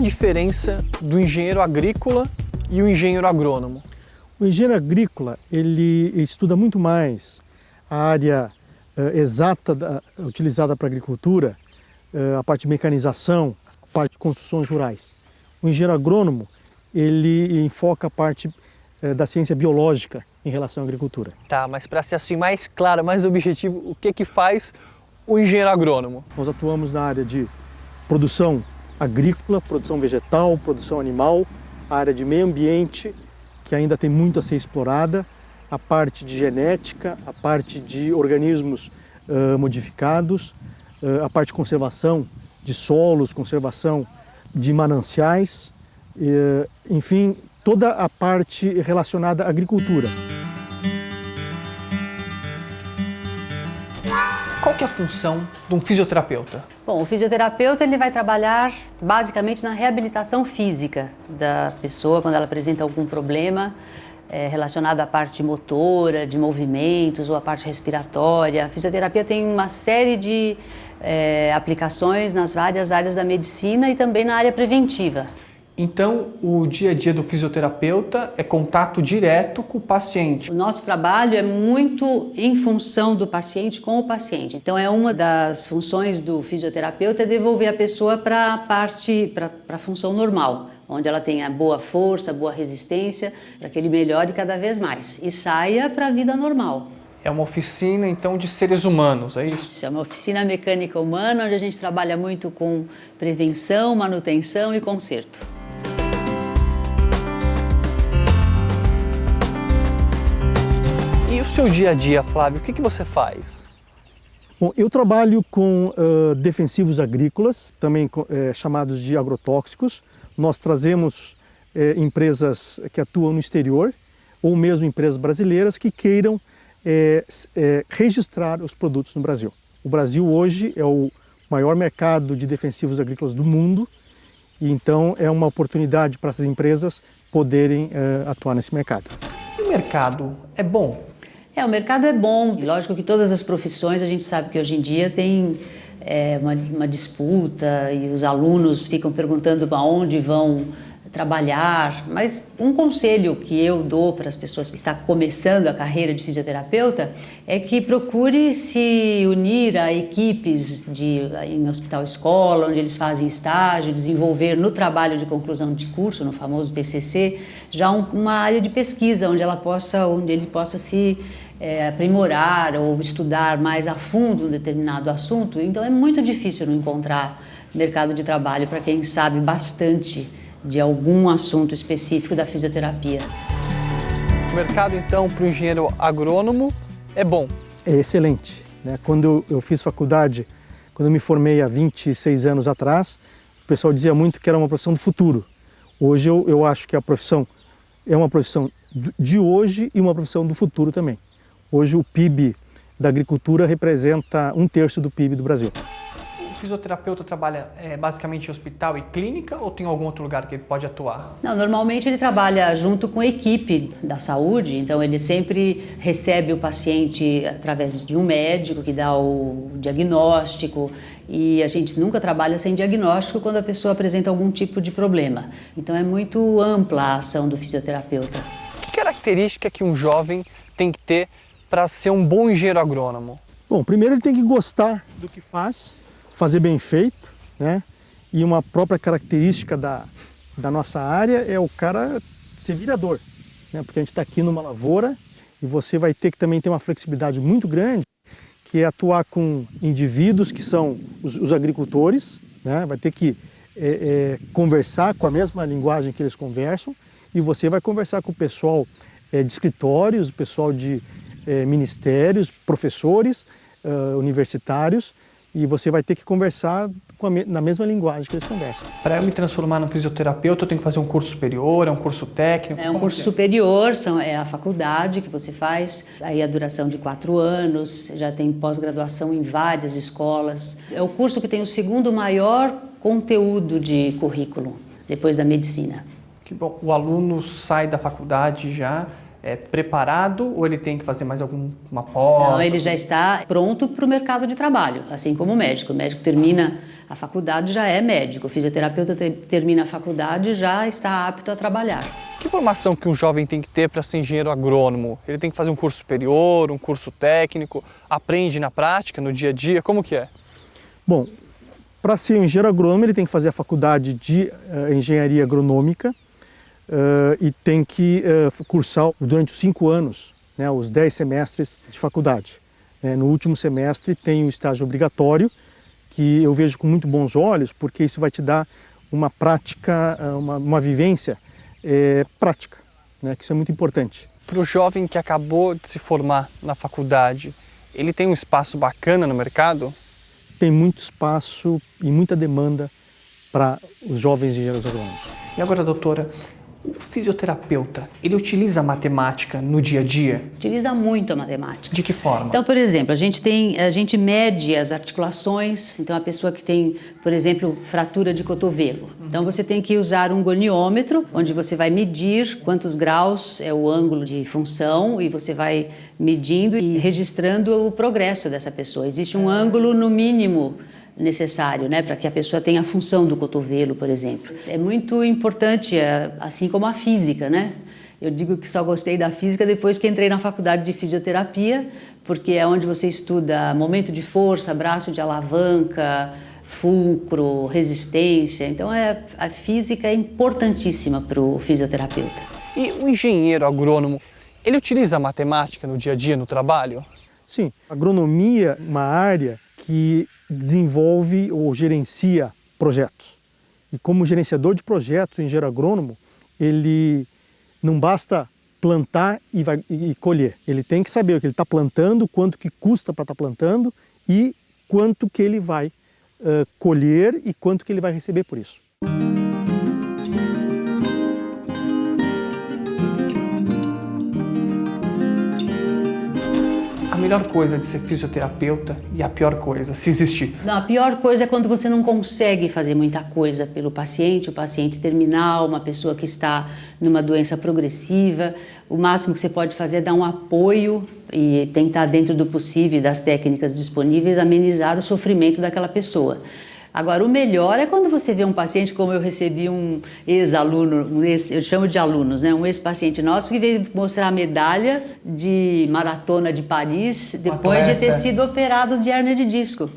a diferença do engenheiro agrícola e o engenheiro agrônomo? O engenheiro agrícola, ele estuda muito mais a área uh, exata da, utilizada para a agricultura, uh, a parte de mecanização, a parte de construções rurais. O engenheiro agrônomo, ele enfoca a parte uh, da ciência biológica em relação à agricultura. Tá, mas para ser assim mais claro, mais objetivo, o que que faz o engenheiro agrônomo? Nós atuamos na área de produção agrícola, produção vegetal, produção animal, a área de meio ambiente, que ainda tem muito a ser explorada, a parte de genética, a parte de organismos uh, modificados, uh, a parte de conservação de solos, conservação de mananciais, uh, enfim, toda a parte relacionada à agricultura. Que é a função de um fisioterapeuta? Bom, o fisioterapeuta ele vai trabalhar basicamente na reabilitação física da pessoa quando ela apresenta algum problema é, relacionado à parte motora, de movimentos ou à parte respiratória. A fisioterapia tem uma série de é, aplicações nas várias áreas da medicina e também na área preventiva. Então, o dia a dia do fisioterapeuta é contato direto com o paciente. O nosso trabalho é muito em função do paciente com o paciente. Então, é uma das funções do fisioterapeuta é devolver a pessoa para a parte, para a função normal, onde ela tenha boa força, boa resistência, para que ele melhore cada vez mais e saia para a vida normal. É uma oficina, então, de seres humanos, é isso? Isso, é uma oficina mecânica humana, onde a gente trabalha muito com prevenção, manutenção e conserto. Seu dia a dia, Flávio, o que, que você faz? Bom, eu trabalho com uh, defensivos agrícolas, também uh, chamados de agrotóxicos. Nós trazemos uh, empresas que atuam no exterior, ou mesmo empresas brasileiras que queiram registrar os produtos no Brasil. O Brasil hoje é o maior mercado de defensivos agrícolas do mundo, e então é uma oportunidade para essas empresas poderem atuar nesse mercado. E o mercado é bom? É, o mercado é bom. Lógico que todas as profissões, a gente sabe que hoje em dia tem é, uma, uma, disputa e os alunos ficam perguntando para onde vão trabalhar, mas um conselho que eu dou para as pessoas que estão começando a carreira de fisioterapeuta é que procure se unir a equipes de, em hospital escola, onde eles fazem estágio, desenvolver no trabalho de conclusão de curso, no famoso TCC, já um, uma área de pesquisa onde ela possa, onde ele possa se é, aprimorar ou estudar mais a fundo um determinado assunto. Então é muito difícil não encontrar mercado de trabalho para quem sabe bastante de algum assunto específico da fisioterapia. O mercado, então, para o engenheiro agrônomo é bom? É excelente. Né? Quando eu fiz faculdade, quando eu me formei há 26 anos atrás, o pessoal dizia muito que era uma profissão do futuro. Hoje eu, eu acho que a profissão é uma profissão de hoje e uma profissão do futuro também. Hoje o PIB da agricultura representa um terço do PIB do Brasil fisioterapeuta trabalha é, basicamente em hospital e clínica ou tem algum outro lugar que ele pode atuar? Não, normalmente ele trabalha junto com a equipe da saúde, então ele sempre recebe o paciente através de um médico que dá o diagnóstico e a gente nunca trabalha sem diagnóstico quando a pessoa apresenta algum tipo de problema. Então é muito ampla a ação do fisioterapeuta. Que característica que um jovem tem que ter para ser um bom engenheiro agrônomo? Bom, primeiro ele tem que gostar do que faz, fazer bem feito, né? E uma própria característica da, da nossa área é o cara ser virador, né? Porque a gente está aqui numa lavoura e você vai ter que também ter uma flexibilidade muito grande, que é atuar com indivíduos que são os, os agricultores, né? Vai ter que é, é, conversar com a mesma linguagem que eles conversam e você vai conversar com o pessoal é, de escritórios, o pessoal de é, ministérios, professores uh, universitários, e você vai ter que conversar me na mesma linguagem que eles conversam. Para eu me transformar no fisioterapeuta, eu tenho que fazer um curso superior, é um curso técnico? É um curso é? superior, são, é a faculdade que você faz, aí a duração de quatro anos, já tem pós-graduação em várias escolas. É o curso que tem o segundo maior conteúdo de currículo, depois da medicina. Que bom, o aluno sai da faculdade já é, preparado ou ele tem que fazer mais alguma pós? Não, ele já está pronto para o mercado de trabalho, assim como o médico. O médico termina a faculdade já é médico, o fisioterapeuta termina a faculdade já está apto a trabalhar. Que formação que um jovem tem que ter para ser engenheiro agrônomo? Ele tem que fazer um curso superior, um curso técnico, aprende na prática, no dia a dia, como que é? Bom, para ser engenheiro agrônomo ele tem que fazer a faculdade de uh, engenharia agronômica uh, e tem que uh, cursar durante os cinco anos, né, os dez semestres de faculdade. no último semestre tem o estágio obrigatório, que eu vejo com muito bons olhos, porque isso vai te dar uma prática, ah, uma, uma vivência é, prática, né? que isso é muito importante. Para o jovem que acabou de se formar na faculdade, ele tem um espaço bacana no mercado? Tem muito espaço e muita demanda para os jovens engenheiros agrônomos. E agora, doutora, o fisioterapeuta, ele utiliza a matemática no dia a dia? Utiliza muito a matemática. De que forma? Então, por exemplo, a gente tem, a gente mede as articulações. Então, a pessoa que tem, por exemplo, fratura de cotovelo. Então, você tem que usar um goniômetro, onde você vai medir quantos graus é o ângulo de função e você vai medindo e registrando o progresso dessa pessoa. Existe um ângulo no mínimo necessário, né, para que a pessoa tenha a função do cotovelo, por exemplo. É muito importante, é, assim como a física, né? Eu digo que só gostei da física depois que entrei na faculdade de fisioterapia, porque é onde você estuda momento de força, braço de alavanca, fulcro, resistência. Então é, a física é importantíssima para o fisioterapeuta. E o engenheiro agrônomo, ele utiliza a matemática no dia a dia, no trabalho? Sim, agronomia uma área que desenvolve ou gerencia projetos. E como gerenciador de projetos, o engenheiro agrônomo, ele não basta plantar e, vai, e colher. Ele tem que saber o que ele está plantando, quanto que custa para estar tá plantando e quanto que ele vai uh, colher e quanto que ele vai receber por isso. Melhor coisa de ser fisioterapeuta e a pior coisa, se existir? Não, a pior coisa é quando você não consegue fazer muita coisa pelo paciente, o paciente terminal, uma pessoa que está numa doença progressiva. O máximo que você pode fazer é dar um apoio e tentar, dentro do possível, das técnicas disponíveis, amenizar o sofrimento daquela pessoa. Agora, o melhor é quando você vê um paciente, como eu recebi um ex-aluno, um ex, eu chamo de alunos, né? um ex-paciente nosso que veio mostrar a medalha de maratona de Paris depois Atleta. de ter sido operado de hernia de disco.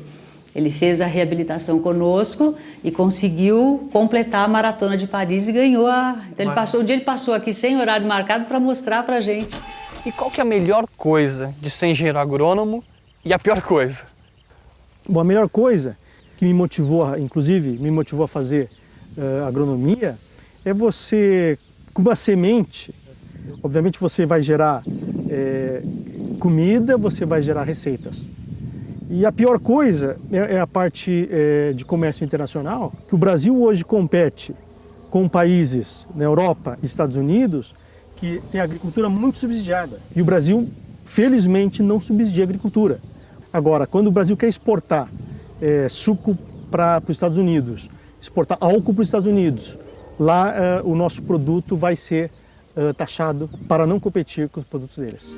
Ele fez a reabilitação conosco e conseguiu completar a maratona de Paris e ganhou a... Então ele passou, um dia ele passou aqui sem horário marcado para mostrar para gente. E qual que é a melhor coisa de ser engenheiro agrônomo e a pior coisa? Bom, a melhor coisa que me motivou, inclusive, me motivou a fazer uh, agronomia, é você, com uma semente, obviamente você vai gerar é, comida, você vai gerar receitas. E a pior coisa é, é a parte é, de comércio internacional, que o Brasil hoje compete com países na Europa e Estados Unidos que tem agricultura muito subsidiada. E o Brasil, felizmente, não subsidia a agricultura. Agora, quando o Brasil quer exportar é, suco para os Estados Unidos, exportar álcool para os Estados Unidos, lá é, o nosso produto vai ser é, taxado para não competir com os produtos deles.